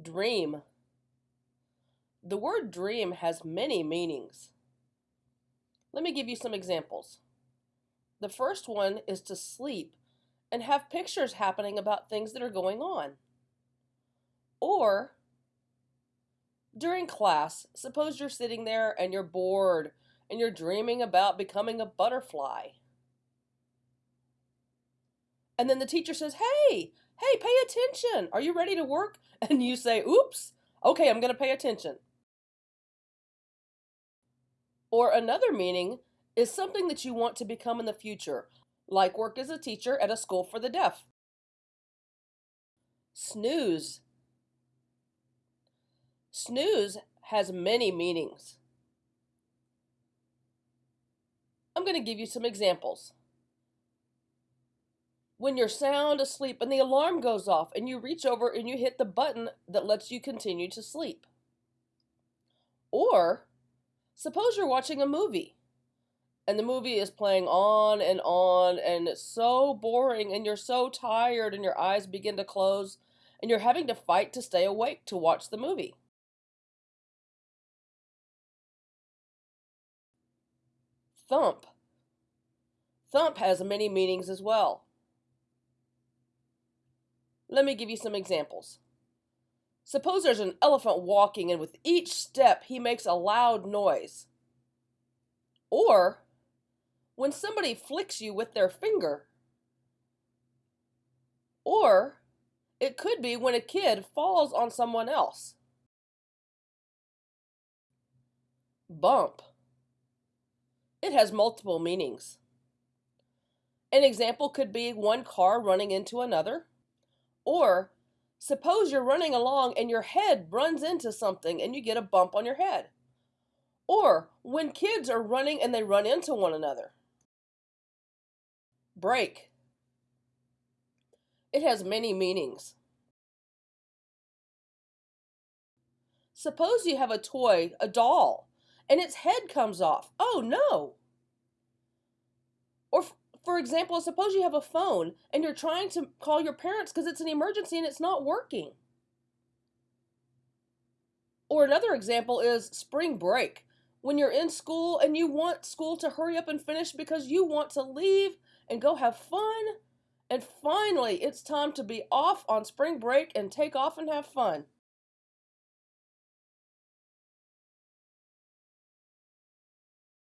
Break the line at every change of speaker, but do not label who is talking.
Dream. The word dream has many meanings. Let me give you some examples. The first one is to sleep and have pictures happening about things that are going on. Or during class, suppose you're sitting there and you're bored and you're dreaming about becoming a butterfly. And then the teacher says, Hey, hey, pay attention. Are you ready to work? And you say, Oops, okay, I'm going to pay attention. Or another meaning is something that you want to become in the future, like work as a teacher at a school for the deaf. Snooze. Snooze has many meanings. I'm going to give you some examples when you're sound asleep and the alarm goes off and you reach over and you hit the button that lets you continue to sleep. Or suppose you're watching a movie and the movie is playing on and on and it's so boring and you're so tired and your eyes begin to close and you're having to fight to stay awake to watch the movie. Thump. Thump has many meanings as well. Let me give you some examples. Suppose there's an elephant walking and with each step he makes a loud noise. Or when somebody flicks you with their finger. Or it could be when a kid falls on someone else. Bump. It has multiple meanings. An example could be one car running into another. Or suppose you're running along and your head runs into something and you get a bump on your head. Or when kids are running and they run into one another. Break. It has many meanings. Suppose you have a toy, a doll, and its head comes off. Oh no! Or for example, suppose you have a phone and you're trying to call your parents because it's an emergency and it's not working. Or another example is spring break. When you're in school and you want school to hurry up and finish because you want to leave and go have fun. And finally, it's time to be off on spring break and take off and have fun.